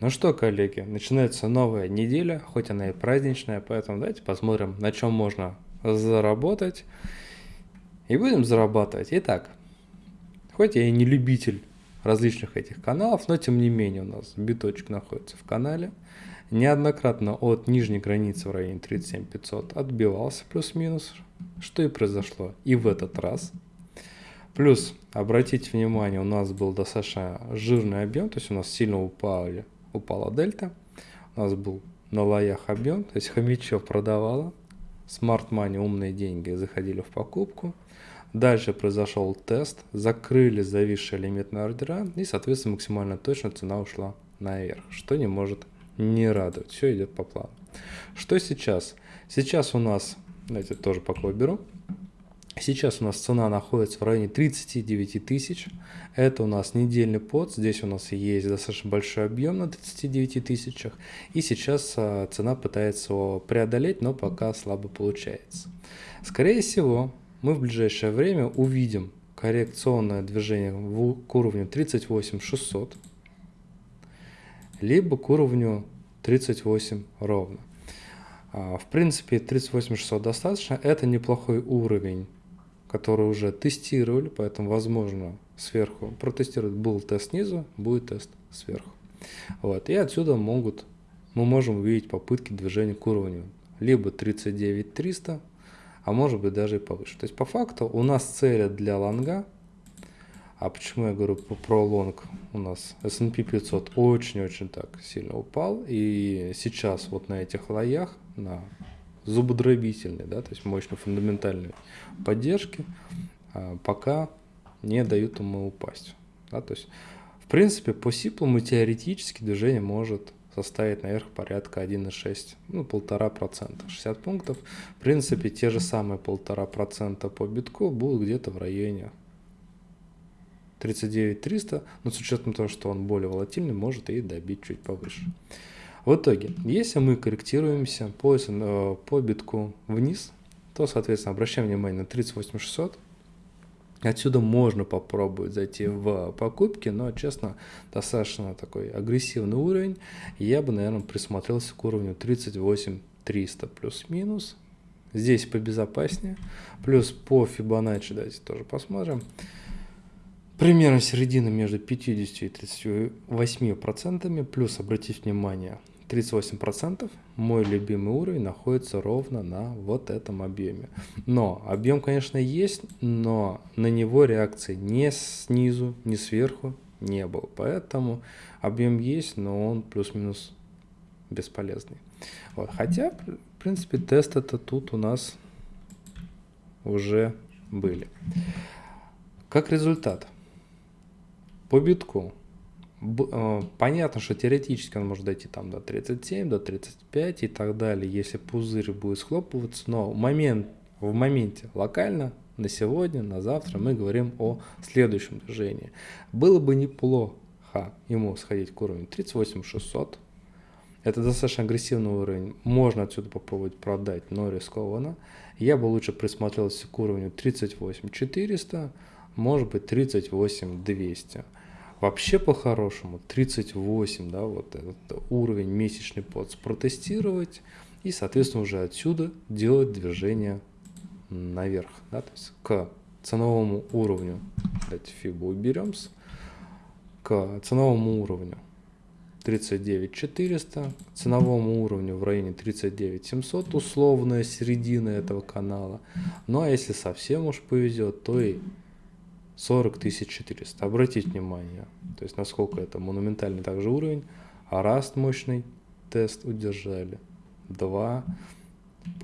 Ну что, коллеги, начинается новая неделя, хоть она и праздничная, поэтому давайте посмотрим, на чем можно заработать. И будем зарабатывать. Итак, хоть я и не любитель различных этих каналов, но тем не менее у нас биточек находится в канале. Неоднократно от нижней границы в районе 37500 отбивался плюс-минус, что и произошло и в этот раз. Плюс, обратите внимание, у нас был достаточно жирный объем, то есть у нас сильно упали упала дельта. У нас был на лоях объем, то есть хомячок продавала. Smart Money, умные деньги, заходили в покупку. Дальше произошел тест, закрыли зависшие лимитные ордера и, соответственно, максимально точно цена ушла наверх, что не может не радовать. Все идет по плану. Что сейчас? Сейчас у нас, давайте тоже пока беру. Сейчас у нас цена находится в районе 39 тысяч. Это у нас недельный под. Здесь у нас есть достаточно большой объем на 39 тысячах. И сейчас а, цена пытается его преодолеть, но пока слабо получается. Скорее всего, мы в ближайшее время увидим коррекционное движение к уровню 38 600, либо к уровню 38 ровно. А, в принципе, 38 600 достаточно. Это неплохой уровень которые уже тестировали, поэтому возможно сверху протестировать был тест снизу, будет тест сверху. Вот. И отсюда могут, мы можем увидеть попытки движения к уровню либо 39 300, а может быть даже и повыше. То есть по факту у нас цели для лонга, а почему я говорю про лонг, у нас S&P 500 очень-очень так сильно упал, и сейчас вот на этих лоях, на зубодробительной, да, то есть мощной фундаментальной поддержки, а, пока не дают ему упасть. Да, то есть, в принципе, по сиплу теоретически движение может составить наверх порядка 1,6, ну, полтора процента, 60 пунктов. В принципе, те же самые полтора процента по битку будут где-то в районе 39 300, но с учетом того, что он более волатильный, может и добить чуть повыше. В итоге, если мы корректируемся по, э, по битку вниз, то, соответственно, обращаем внимание на 38600. Отсюда можно попробовать зайти в покупки, но, честно, достаточно такой агрессивный уровень. Я бы, наверное, присмотрелся к уровню 38300 плюс-минус. Здесь побезопаснее. Плюс по Fibonacci, давайте тоже посмотрим. Примерно середина между 50 и 38 процентами. Плюс, обратите внимание, 38% мой любимый уровень находится ровно на вот этом объеме. Но объем, конечно, есть, но на него реакции ни снизу, ни сверху не было. Поэтому объем есть, но он плюс-минус бесполезный. Вот. Хотя, в принципе, тест это тут у нас уже были. Как результат, по битку понятно, что теоретически он может дойти там до 37, до 35 и так далее, если пузырь будет схлопываться, но момент, в моменте локально на сегодня, на завтра мы говорим о следующем движении. Было бы неплохо ему сходить к уровню 38 600. Это достаточно агрессивный уровень. Можно отсюда попробовать продать, но рискованно. Я бы лучше присмотрелся к уровню 38 400, может быть 38 200. Вообще по-хорошему 38, да, вот этот уровень месячный под протестировать и, соответственно, уже отсюда делать движение наверх, да, то есть к ценовому уровню. Давайте фибу уберем к ценовому уровню 39 400, ценовому уровню в районе 39 700, условная середина этого канала. Ну а если совсем уж повезет, то и 40 400. Обратите внимание, то есть насколько это монументальный также уровень. А раст мощный тест удержали. Два,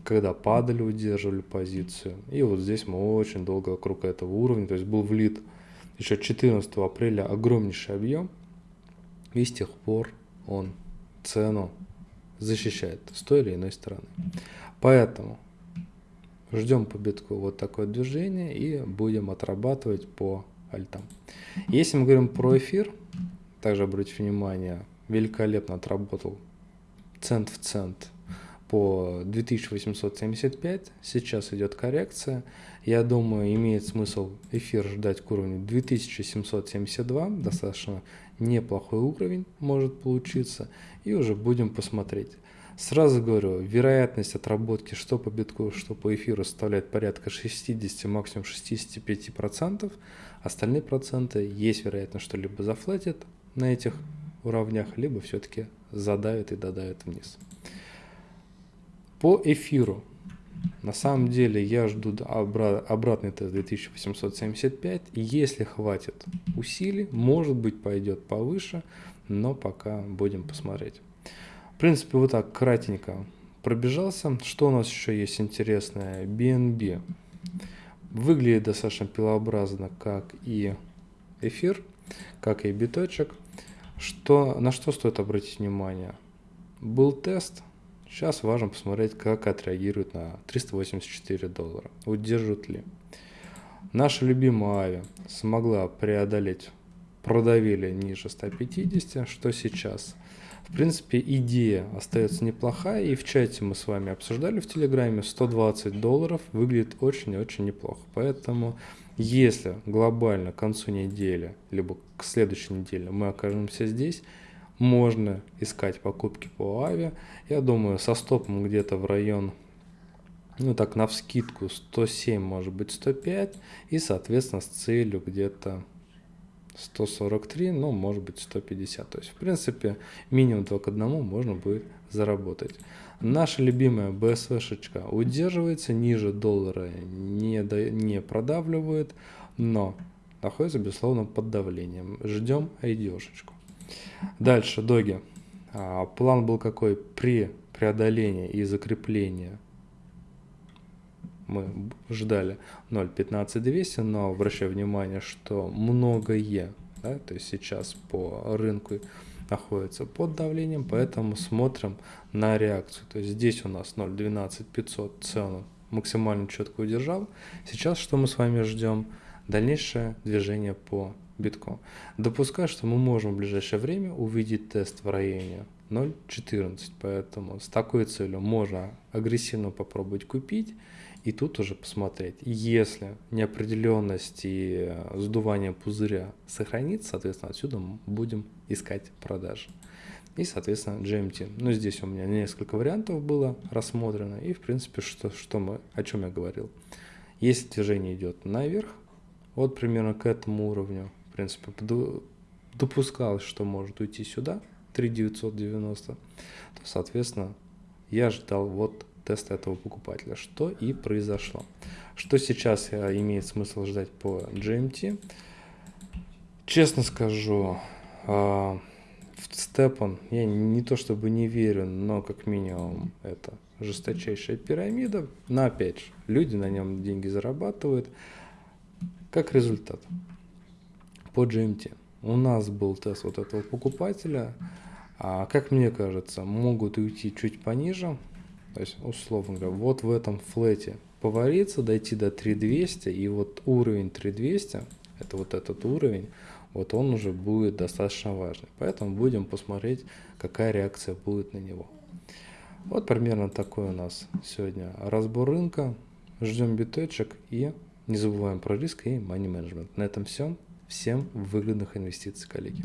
когда падали, удерживали позицию. И вот здесь мы очень долго вокруг этого уровня, то есть был влит еще 14 апреля огромнейший объем. И с тех пор он цену защищает с той или иной стороны. Поэтому Ждем по битку вот такое движение и будем отрабатывать по альтам. Если мы говорим про эфир, также обратите внимание, великолепно отработал цент в цент по 2875. Сейчас идет коррекция. Я думаю, имеет смысл эфир ждать к уровню 2772. Достаточно неплохой уровень может получиться, и уже будем посмотреть. Сразу говорю, вероятность отработки что по битку, что по эфиру составляет порядка 60, максимум 65%. Остальные проценты есть вероятность, что либо зафлетит на этих уровнях, либо все-таки задавит и додавит вниз. По эфиру. На самом деле я жду обратный тест 2875. Если хватит усилий, может быть пойдет повыше, но пока будем посмотреть. Принципе, вот так кратенько пробежался. Что у нас еще есть интересное? BNB. Выглядит достаточно пилообразно, как и эфир, как и биточек. Что, на что стоит обратить внимание? Был тест. Сейчас важно посмотреть, как отреагирует на 384 доллара. Удержит ли. Наша любимая Ави смогла преодолеть, продавили ниже 150, что сейчас – в принципе, идея остается неплохая, и в чате мы с вами обсуждали в Телеграме, 120 долларов выглядит очень-очень неплохо. Поэтому, если глобально к концу недели, либо к следующей неделе мы окажемся здесь, можно искать покупки по АВИ. Я думаю, со стопом где-то в район, ну так, на вскидку 107, может быть 105, и, соответственно, с целью где-то 143, ну, может быть 150. То есть, в принципе, минимум 2 к 1 можно будет заработать. Наша любимая BSV-шечка удерживается, ниже доллара не, до, не продавливает, но находится, безусловно, под давлением. Ждем айдешечку. Дальше, доги. А, план был какой? При преодолении и закреплении мы ждали 0.15200, но обращаю внимание, что многое, да, то есть сейчас по рынку находится под давлением, поэтому смотрим на реакцию. То есть здесь у нас 0.12500 цену максимально четко удержал. Сейчас что мы с вами ждем? Дальнейшее движение по битку. Допускаю, что мы можем в ближайшее время увидеть тест в районе 0.14, поэтому с такой целью можно агрессивно попробовать купить и тут уже посмотреть, если неопределенность и сдувание пузыря сохранится, соответственно, отсюда будем искать продажи. И, соответственно, GMT. Ну, здесь у меня несколько вариантов было рассмотрено. И, в принципе, что, что мы, о чем я говорил. Если движение идет наверх, вот примерно к этому уровню, в принципе, допускалось, что может уйти сюда, 3990, то, соответственно, я ждал вот теста этого покупателя, что и произошло. Что сейчас э, имеет смысл ждать по GMT? Честно скажу, а, в Степан я не то чтобы не верю, но как минимум это жесточайшая пирамида. Но опять же, люди на нем деньги зарабатывают. Как результат, по GMT у нас был тест вот этого покупателя. А, как мне кажется, могут уйти чуть пониже, то есть, условно говоря, вот в этом флете повариться, дойти до 3200, и вот уровень 3200, это вот этот уровень, вот он уже будет достаточно важный. Поэтому будем посмотреть, какая реакция будет на него. Вот примерно такой у нас сегодня разбор рынка. Ждем биточек и не забываем про риск и money management. На этом все. Всем выгодных инвестиций, коллеги.